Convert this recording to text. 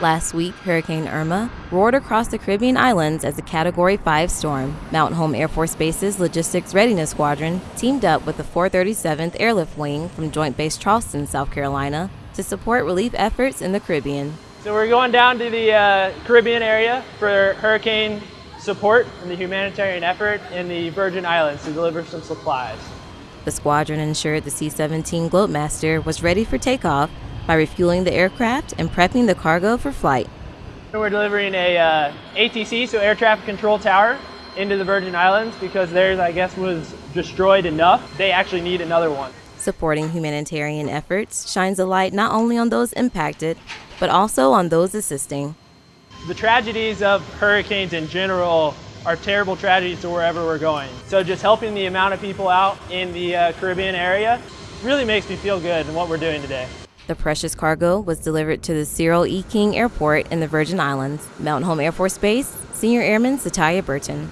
Last week, Hurricane Irma roared across the Caribbean islands as a Category 5 storm. Mountain Home Air Force Base's Logistics Readiness Squadron teamed up with the 437th Airlift Wing from Joint Base Charleston, South Carolina, to support relief efforts in the Caribbean. So we're going down to the uh, Caribbean area for hurricane support and the humanitarian effort in the Virgin Islands to deliver some supplies. The squadron ensured the C 17 Globemaster was ready for takeoff by refueling the aircraft and prepping the cargo for flight. We're delivering a uh, ATC, so air traffic control tower, into the Virgin Islands because theirs, I guess, was destroyed enough. They actually need another one. Supporting humanitarian efforts shines a light not only on those impacted, but also on those assisting. The tragedies of hurricanes in general are terrible tragedies to wherever we're going. So just helping the amount of people out in the uh, Caribbean area really makes me feel good in what we're doing today. The precious cargo was delivered to the Cyril E. King Airport in the Virgin Islands, Mountain Home Air Force Base, Senior Airman Satya Burton.